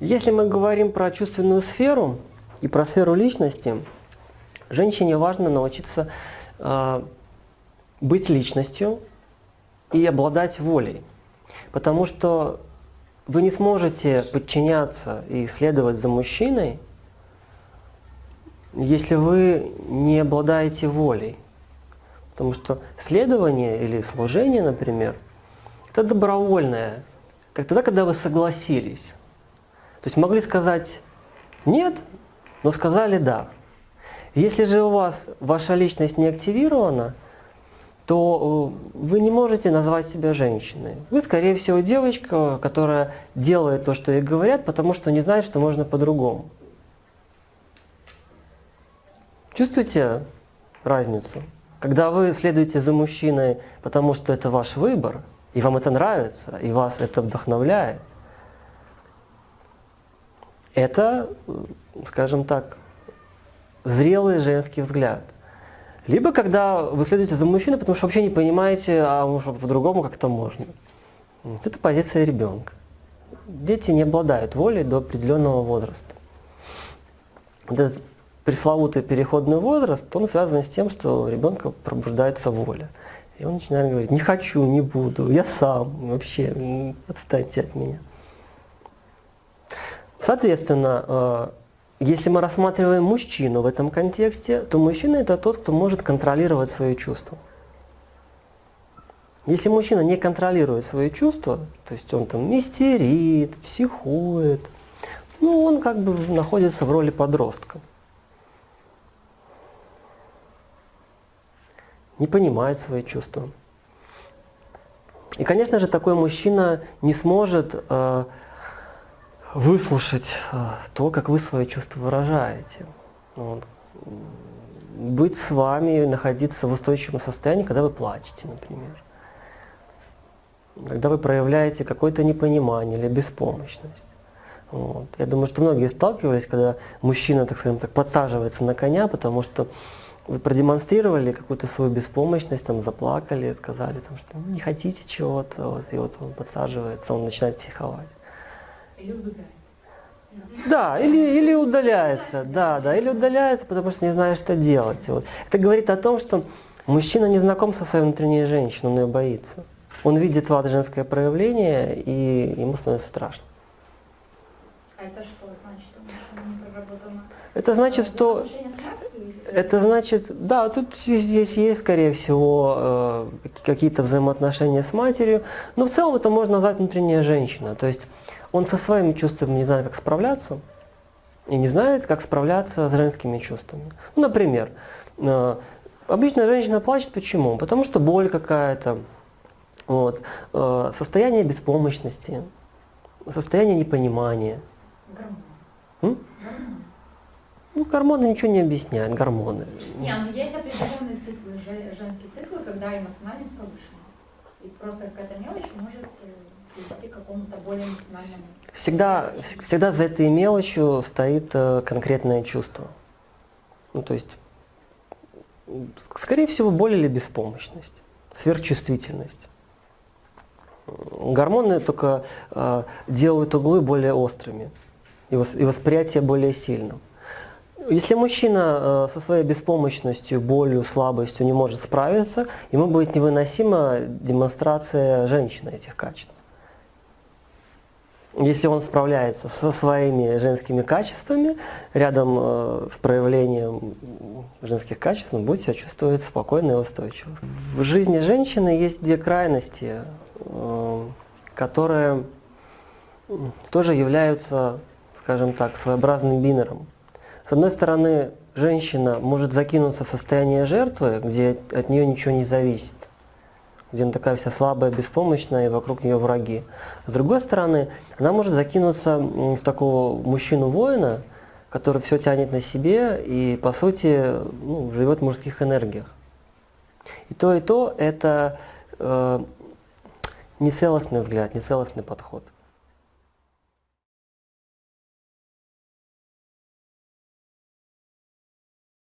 Если мы говорим про чувственную сферу и про сферу личности, женщине важно научиться э, быть личностью и обладать волей. Потому что вы не сможете подчиняться и следовать за мужчиной, если вы не обладаете волей. Потому что следование или служение, например, это добровольное. Как тогда, когда вы согласились. То есть могли сказать «нет», но сказали «да». Если же у вас ваша личность не активирована, то э, вы не можете назвать себя женщиной. Вы, скорее всего, девочка, которая делает то, что ей говорят, потому что не знает, что можно по-другому. Чувствуете разницу? Когда вы следуете за мужчиной, потому что это ваш выбор, и вам это нравится, и вас это вдохновляет, это, скажем так, зрелый женский взгляд. Либо когда вы следуете за мужчиной, потому что вообще не понимаете, а может по-другому как-то можно. Это позиция ребенка. Дети не обладают волей до определенного возраста. Вот этот пресловутый переходный возраст, он связан с тем, что у ребенка пробуждается воля. И он начинает говорить, не хочу, не буду, я сам, вообще, отстаньте от меня. Соответственно, э, если мы рассматриваем мужчину в этом контексте, то мужчина это тот, кто может контролировать свои чувства. Если мужчина не контролирует свои чувства, то есть он там мистерит, психует, ну он как бы находится в роли подростка. Не понимает свои чувства. И, конечно же, такой мужчина не сможет э, выслушать э, то, как вы свои чувства выражаете. Вот. Быть с вами, находиться в устойчивом состоянии, когда вы плачете, например. Когда вы проявляете какое-то непонимание или беспомощность. Вот. Я думаю, что многие сталкивались, когда мужчина, так скажем так, подсаживается на коня, потому что вы продемонстрировали какую-то свою беспомощность, там, заплакали, сказали, там, что не хотите чего-то, вот, и вот он подсаживается, он начинает психовать. Или убегает. Да, или, или удаляется, да, да, или удаляется, потому что не знает, что делать. Вот. Это говорит о том, что мужчина не знаком со своей внутренней женщиной, он ее боится. Он видит в женское проявление, и ему становится страшно. А это что значит, что не проработано? Это значит, что... Это значит, да, тут здесь есть, скорее всего, э, какие-то взаимоотношения с матерью, но в целом это можно назвать внутренняя женщина. То есть он со своими чувствами не знает, как справляться, и не знает, как справляться с женскими чувствами. Ну, например, э, обычно женщина плачет почему? Потому что боль какая-то, вот, э, состояние беспомощности, состояние непонимания. Гормоны. Ну, гормоны ничего не объясняют, гормоны. Не, ну есть определенные циклы, женские циклы, когда эмоциональность повышена. И просто какая-то мелочь может э, какому-то более эмоциональному. Всегда, всегда за этой мелочью стоит э, конкретное чувство. Ну, то есть, скорее всего, боль или беспомощность, сверхчувствительность. Гормоны только э, делают углы более острыми и, вос, и восприятие более сильным. Если мужчина э, со своей беспомощностью, болью, слабостью не может справиться, ему будет невыносима демонстрация женщины этих качеств если он справляется со своими женскими качествами, рядом э, с проявлением женских качеств, он будет себя чувствовать спокойно и устойчиво. В жизни женщины есть две крайности, э, которые тоже являются, скажем так, своеобразным бинером. С одной стороны, женщина может закинуться в состояние жертвы, где от нее ничего не зависит где она такая вся слабая, беспомощная, и вокруг нее враги. С другой стороны, она может закинуться в такого мужчину-воина, который все тянет на себе и, по сути, ну, живет в мужских энергиях. И то, и то – это э, нецелостный взгляд, нецелостный подход.